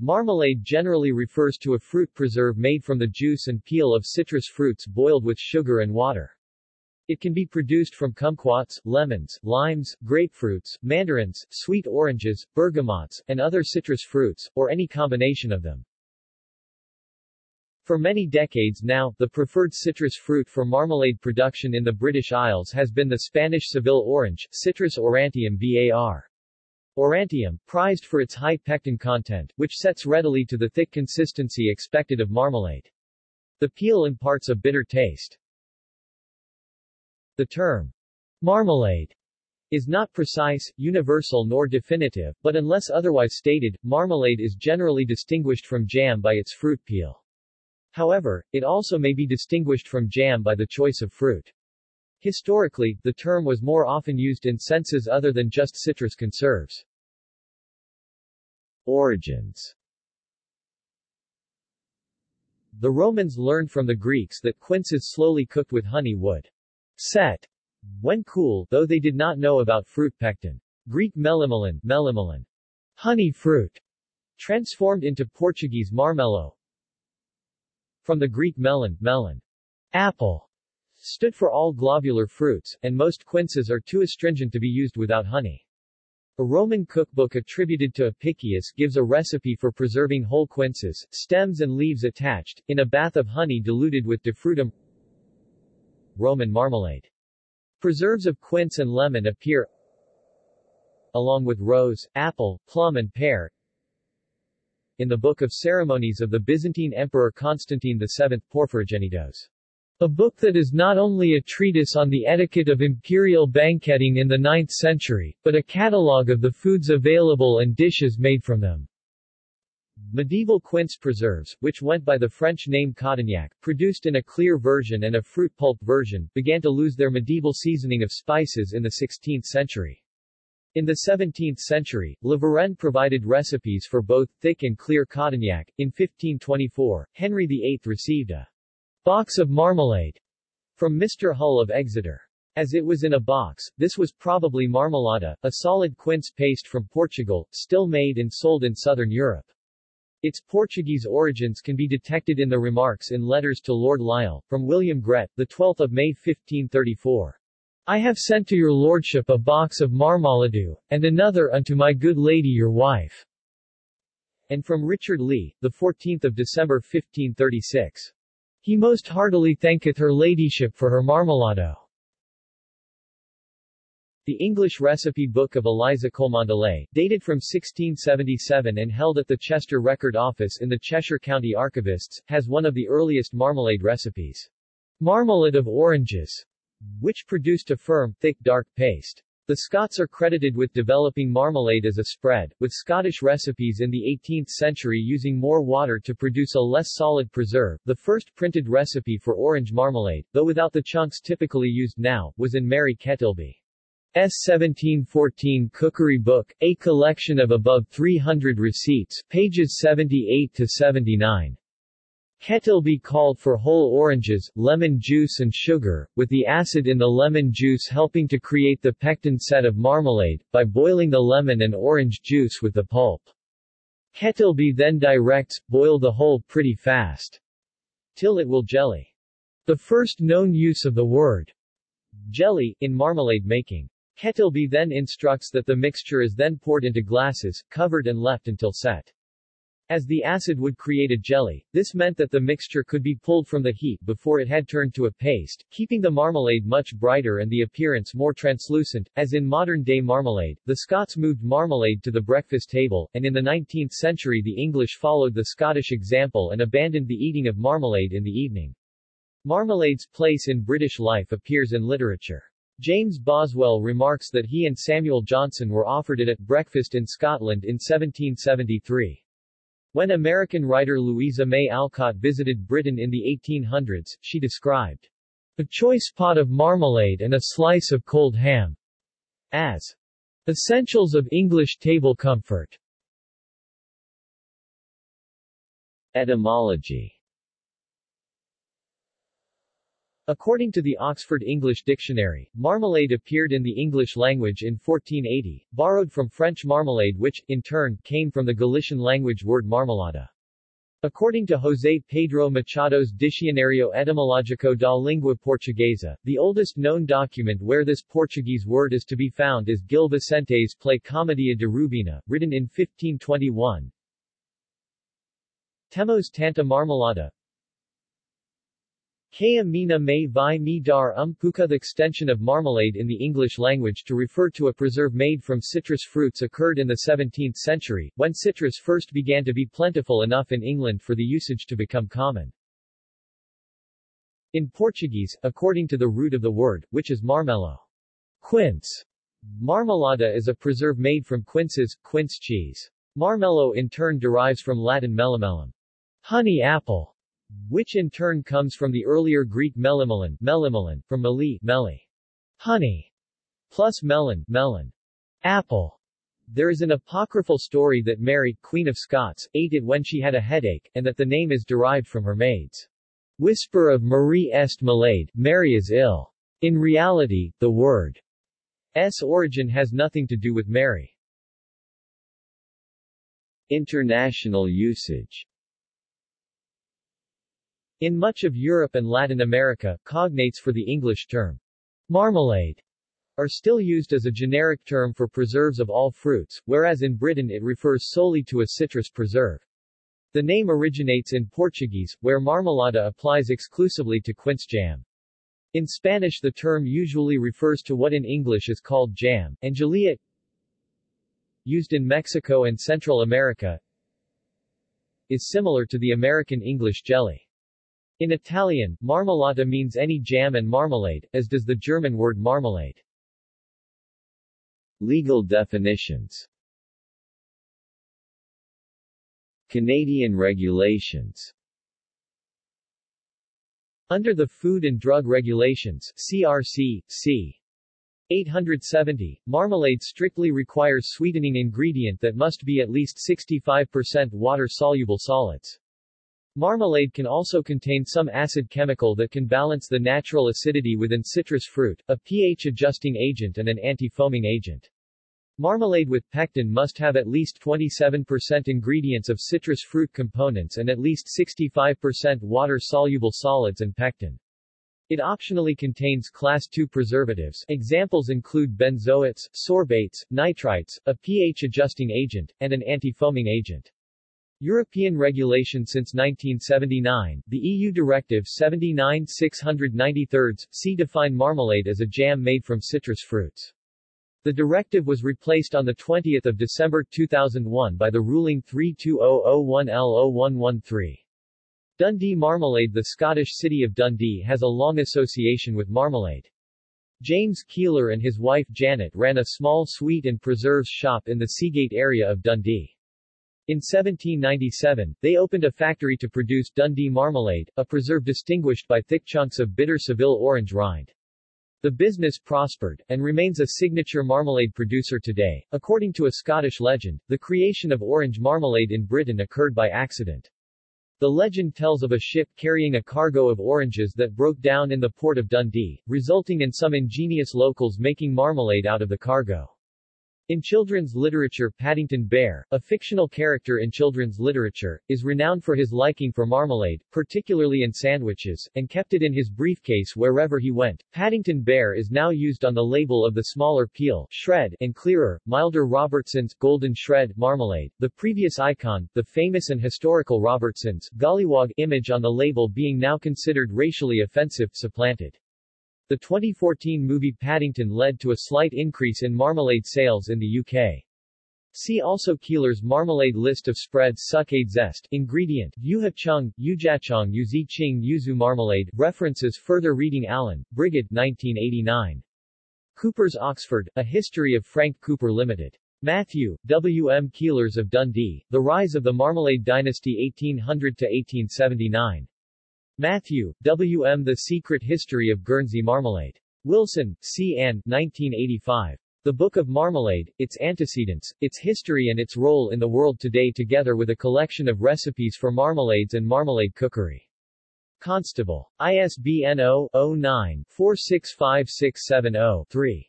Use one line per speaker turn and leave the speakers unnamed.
Marmalade generally refers to a fruit preserve made from the juice and peel of citrus fruits boiled with sugar and water. It can be produced from kumquats, lemons, limes, grapefruits, mandarins, sweet oranges, bergamots, and other citrus fruits, or any combination of them. For many decades now, the preferred citrus fruit for marmalade production in the British Isles has been the Spanish Seville orange, Citrus aurantium var. Aurantium, prized for its high pectin content, which sets readily to the thick consistency expected of marmalade. The peel imparts a bitter taste. The term marmalade is not precise, universal nor definitive, but unless otherwise stated, marmalade is generally distinguished from jam by its fruit peel. However, it also may be distinguished from jam by the choice of fruit. Historically, the term was more often used in senses other than just citrus conserves. Origins. The Romans learned from the Greeks that quinces slowly cooked with honey would set when cool, though they did not know about fruit pectin. Greek melimelon, melimelon, honey fruit, transformed into Portuguese marmelo, from the Greek melon, melon, apple, stood for all globular fruits, and most quinces are too astringent to be used without honey. A Roman cookbook attributed to Apicius gives a recipe for preserving whole quinces, stems and leaves attached, in a bath of honey diluted with defrutum Roman marmalade. Preserves of quince and lemon appear along with rose, apple, plum and pear in the Book of Ceremonies of the Byzantine Emperor Constantine VII Porphyrogenitos. A book that is not only a treatise on the etiquette of imperial banqueting in the 9th century, but a catalogue of the foods available and dishes made from them. Medieval quince preserves, which went by the French name Cotignac, produced in a clear version and a fruit pulp version, began to lose their medieval seasoning of spices in the 16th century. In the 17th century, La Varenne provided recipes for both thick and clear Cotignac. In 1524, Henry VIII received a box of marmalade from Mr. Hull of Exeter. As it was in a box, this was probably marmalada, a solid quince paste from Portugal, still made and sold in southern Europe. Its Portuguese origins can be detected in the remarks in letters to Lord Lisle, from William Grett, 12 May 1534. I have sent to your lordship a box of marmaladu, and another unto my good lady your wife. And from Richard Lee, the 14th of December 1536. He most heartily thanketh her ladyship for her marmalado. The English recipe book of Eliza Cholmondeley, dated from 1677 and held at the Chester Record Office in the Cheshire County Archivists, has one of the earliest marmalade recipes. Marmalade of oranges which produced a firm, thick dark paste. The Scots are credited with developing marmalade as a spread, with Scottish recipes in the 18th century using more water to produce a less solid preserve. The first printed recipe for orange marmalade, though without the chunks typically used now, was in Mary Kettleby. S. 1714 Cookery Book, a collection of above 300 receipts, pages 78 to 79. Kettleby called for whole oranges, lemon juice and sugar, with the acid in the lemon juice helping to create the pectin set of marmalade, by boiling the lemon and orange juice with the pulp. Kettleby then directs, boil the whole pretty fast. Till it will jelly. The first known use of the word jelly, in marmalade making. Kettleby then instructs that the mixture is then poured into glasses, covered and left until set. As the acid would create a jelly, this meant that the mixture could be pulled from the heat before it had turned to a paste, keeping the marmalade much brighter and the appearance more translucent. As in modern-day marmalade, the Scots moved marmalade to the breakfast table, and in the 19th century the English followed the Scottish example and abandoned the eating of marmalade in the evening. Marmalade's place in British life appears in literature. James Boswell remarks that he and Samuel Johnson were offered it at breakfast in Scotland in 1773. When American writer Louisa May Alcott visited Britain in the 1800s, she described a choice pot of marmalade and a slice of cold ham as essentials of English table comfort. Etymology According to the Oxford English Dictionary, marmalade appeared in the English language in 1480, borrowed from French marmalade which, in turn, came from the Galician language word marmelada. According to José Pedro Machado's Dicionario Etimológico da Língua Portuguesa, the oldest known document where this Portuguese word is to be found is Gil Vicente's play Comedia de Rubena, written in 1521. Temos tanta marmelada, Kaya mina may vi mi dar um puka The extension of marmalade in the English language to refer to a preserve made from citrus fruits occurred in the 17th century, when citrus first began to be plentiful enough in England for the usage to become common. In Portuguese, according to the root of the word, which is marmelo, quince, marmelada is a preserve made from quinces, quince cheese. Marmelo in turn derives from Latin melimelum, honey apple, which in turn comes from the earlier Greek melimelon, melimelon, from meli, meli, honey, plus melon, melon, apple. There is an apocryphal story that Mary, Queen of Scots, ate it when she had a headache, and that the name is derived from her maid's whisper of Marie est malade, Mary is ill. In reality, the word's origin has nothing to do with Mary. International usage in much of Europe and Latin America, cognates for the English term marmalade are still used as a generic term for preserves of all fruits, whereas in Britain it refers solely to a citrus preserve. The name originates in Portuguese, where marmelada applies exclusively to quince jam. In Spanish the term usually refers to what in English is called jam, and gelea used in Mexico and Central America is similar to the American English jelly. In Italian, marmellata means any jam and marmalade, as does the German word marmalade. Legal definitions Canadian regulations Under the Food and Drug Regulations CRC, c. 870, marmalade strictly requires sweetening ingredient that must be at least 65% water-soluble solids. Marmalade can also contain some acid chemical that can balance the natural acidity within citrus fruit, a pH-adjusting agent and an anti-foaming agent. Marmalade with pectin must have at least 27% ingredients of citrus fruit components and at least 65% water-soluble solids and pectin. It optionally contains class II preservatives examples include benzoates, sorbates, nitrites, a pH-adjusting agent, and an anti-foaming agent. European regulation since 1979, the EU Directive 79-693, C define marmalade as a jam made from citrus fruits. The directive was replaced on 20 December 2001 by the ruling 32001L0113. Dundee Marmalade The Scottish city of Dundee has a long association with marmalade. James Keiller and his wife Janet ran a small sweet and preserves shop in the Seagate area of Dundee. In 1797, they opened a factory to produce Dundee marmalade, a preserve distinguished by thick chunks of bitter Seville orange rind. The business prospered, and remains a signature marmalade producer today. According to a Scottish legend, the creation of orange marmalade in Britain occurred by accident. The legend tells of a ship carrying a cargo of oranges that broke down in the port of Dundee, resulting in some ingenious locals making marmalade out of the cargo. In children's literature Paddington Bear, a fictional character in children's literature, is renowned for his liking for marmalade, particularly in sandwiches, and kept it in his briefcase wherever he went. Paddington Bear is now used on the label of the smaller peel, shred, and clearer, milder Robertson's Golden Shred marmalade. The previous icon, the famous and historical Robertson's Gollywog image on the label being now considered racially offensive, supplanted. The 2014 movie Paddington led to a slight increase in marmalade sales in the UK. See also Keiller's marmalade list of spreads Succade zest ingredient Yuha chung, Yujachong Yuzi Ching Yuzu marmalade References further reading Allen, Brigid 1989. Cooper's Oxford, A History of Frank Cooper Limited. Matthew, W. M. Keillers of Dundee, The Rise of the Marmalade Dynasty 1800-1879. Matthew, W. M. The Secret History of Guernsey Marmalade. Wilson, C. Ann, 1985. The Book of Marmalade, Its Antecedents, Its History and Its Role in the World Today together with a collection of recipes for marmalades and marmalade cookery. Constable. ISBN 0-09-465670-3.